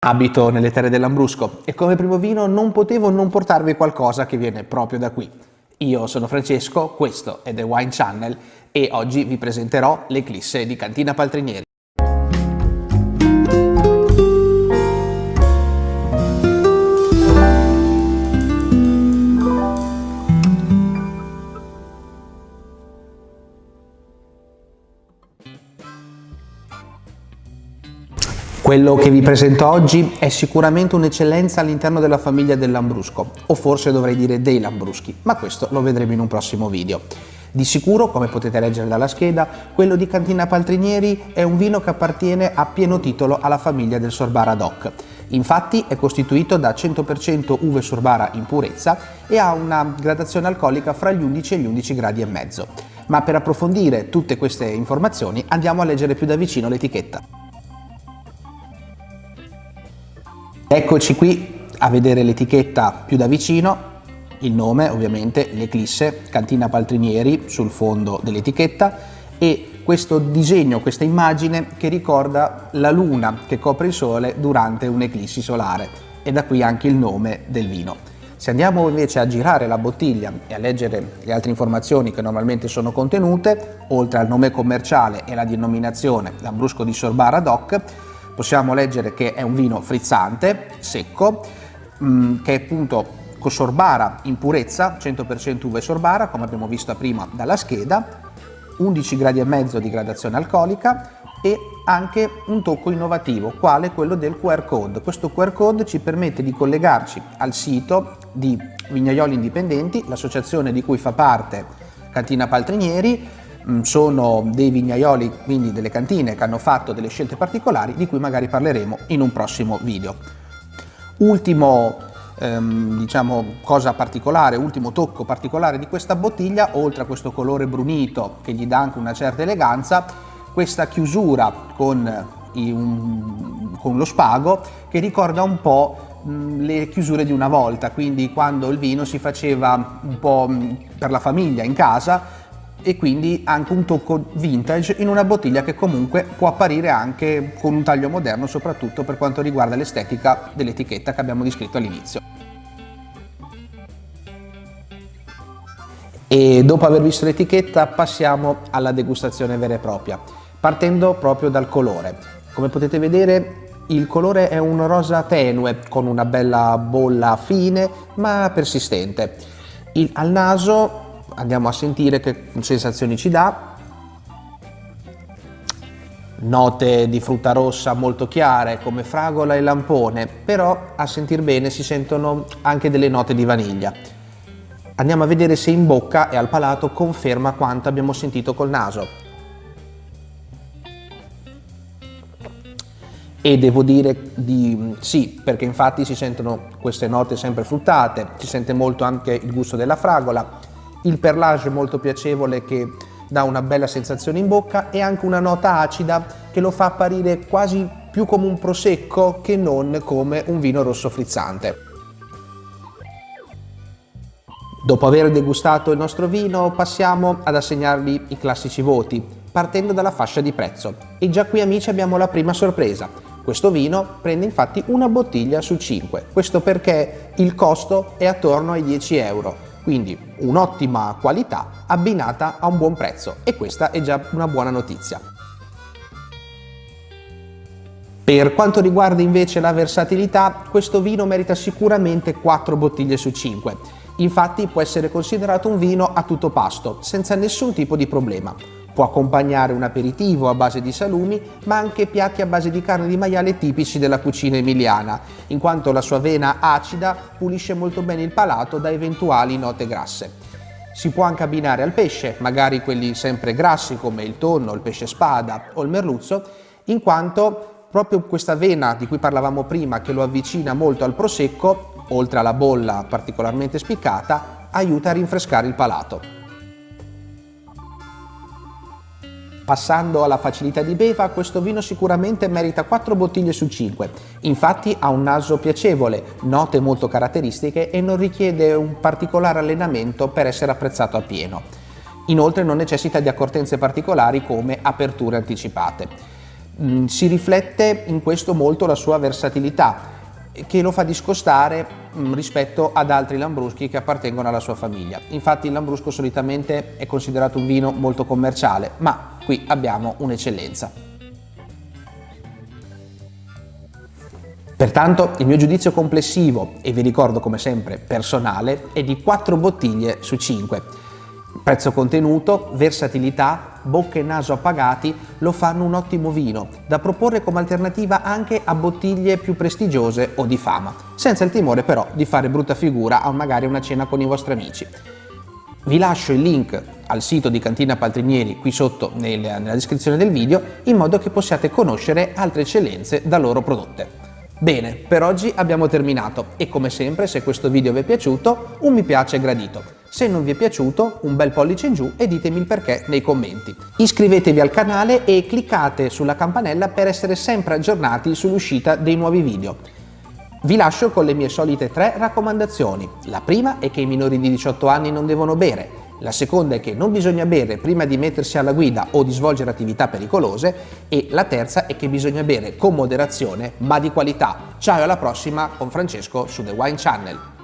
Abito nelle terre dell'Ambrusco e come primo vino non potevo non portarvi qualcosa che viene proprio da qui. Io sono Francesco, questo è The Wine Channel e oggi vi presenterò l'Eclisse di Cantina Paltrinieri. Quello che vi presento oggi è sicuramente un'eccellenza all'interno della famiglia del Lambrusco, o forse dovrei dire dei Lambruschi, ma questo lo vedremo in un prossimo video. Di sicuro, come potete leggere dalla scheda, quello di Cantina Paltrinieri è un vino che appartiene a pieno titolo alla famiglia del Sorbara DOC. Infatti è costituito da 100% uve Sorbara in purezza e ha una gradazione alcolica fra gli 11 e gli 11 gradi e mezzo. Ma per approfondire tutte queste informazioni andiamo a leggere più da vicino l'etichetta. Eccoci qui a vedere l'etichetta più da vicino, il nome ovviamente, l'Eclisse, Cantina Paltrinieri sul fondo dell'etichetta e questo disegno, questa immagine che ricorda la luna che copre il sole durante un'eclissi solare e da qui anche il nome del vino. Se andiamo invece a girare la bottiglia e a leggere le altre informazioni che normalmente sono contenute, oltre al nome commerciale e la denominazione Lambrusco di Sorbara DOC, possiamo leggere che è un vino frizzante, secco, mh, mm, che è appunto con sorbara in purezza, 100% uve sorbara, come abbiamo visto prima dalla scheda, 11 gradi e mezzo di gradazione alcolica e anche un tocco innovativo, quale quello del QR code. Questo QR code ci permette di collegarci al sito di Vignaioli Indipendenti, l'associazione di cui fa parte Cantina Paltrinieri, sono dei vignaioli, quindi delle cantine che hanno fatto delle scelte particolari di cui magari parleremo in un prossimo video. Ultimo ehm, diciamo cosa particolare, ultimo tocco particolare di questa bottiglia, oltre a questo colore brunito che gli dà anche una certa eleganza, questa chiusura con, un, con lo spago che ricorda un po' mm, le chiusure di una volta, quindi quando il vino si faceva un po' mm, per la famiglia in casa e quindi anche un tocco vintage in una bottiglia che comunque può apparire anche con un taglio moderno soprattutto per quanto riguarda l'estetica dell'etichetta che abbiamo descritto all'inizio. E dopo aver visto l'etichetta passiamo alla degustazione vera e propria, partendo proprio dal colore. Come potete vedere il colore è un rosa tenue con una bella bolla fine ma persistente. Il, al naso andiamo a sentire che sensazioni ci dà. Note di frutta rossa molto chiare come fragola e lampone, però a sentir bene si sentono anche delle note di vaniglia. Andiamo a vedere se in bocca e al palato conferma quanto abbiamo sentito col naso. e devo dire di sì, perché infatti si sentono queste note sempre fruttate, si sente molto anche il gusto della fragola, il perlage molto piacevole che dà una bella sensazione in bocca e anche una nota acida che lo fa apparire quasi più come un prosecco che non come un vino rosso frizzante. Dopo aver degustato il nostro vino passiamo ad assegnargli i classici voti, partendo dalla fascia di prezzo. E già qui amici abbiamo la prima sorpresa. Questo vino prende infatti una bottiglia su 5, questo perché il costo è attorno ai 10 euro, quindi un'ottima qualità abbinata a un buon prezzo e questa è già una buona notizia. Per quanto riguarda invece la versatilità, questo vino merita sicuramente 4 bottiglie su 5. Infatti può essere considerato un vino a tutto pasto, senza nessun tipo di problema. Può accompagnare un aperitivo a base di salumi, ma anche piatti a base di carne di maiale tipici della cucina emiliana, in quanto la sua vena acida pulisce molto bene il palato da eventuali note grasse. Si può anche abbinare al pesce, magari quelli sempre grassi come il tonno, il pesce spada o il merluzzo, in quanto proprio questa vena di cui parlavamo prima che lo avvicina molto al prosecco, oltre alla bolla particolarmente spiccata, aiuta a rinfrescare il palato. Passando alla facilità di beva, questo vino sicuramente merita 4 bottiglie su 5. Infatti ha un naso piacevole, note molto caratteristiche e non richiede un particolare allenamento per essere apprezzato appieno. Inoltre non necessita di accortenze particolari come aperture anticipate. Mm, si riflette in questo molto la sua versatilità che lo fa discostare mm, rispetto ad altri lambruschi che appartengono alla sua famiglia. Infatti il lambrusco solitamente è considerato un vino molto commerciale, ma qui abbiamo un'eccellenza. Pertanto il mio giudizio complessivo, e vi ricordo come sempre personale, è di 4 bottiglie su 5 Prezzo contenuto, versatilità, bocca e naso appagati lo fanno un ottimo vino, da proporre come alternativa anche a bottiglie più prestigiose o di fama, senza il timore però di fare brutta figura a magari una cena con i vostri amici. Vi lascio il link al sito di Cantina Paltrinieri qui sotto nella descrizione del video in modo che possiate conoscere altre eccellenze da loro prodotte. Bene, per oggi abbiamo terminato e come sempre se questo video vi è piaciuto un mi piace gradito. Se non vi è piaciuto un bel pollice in giù e ditemi il perché nei commenti. Iscrivetevi al canale e cliccate sulla campanella per essere sempre aggiornati sull'uscita dei nuovi video. Vi lascio con le mie solite tre raccomandazioni. La prima è che i minori di 18 anni non devono bere, la seconda è che non bisogna bere prima di mettersi alla guida o di svolgere attività pericolose e la terza è che bisogna bere con moderazione ma di qualità. Ciao e alla prossima con Francesco su The Wine Channel.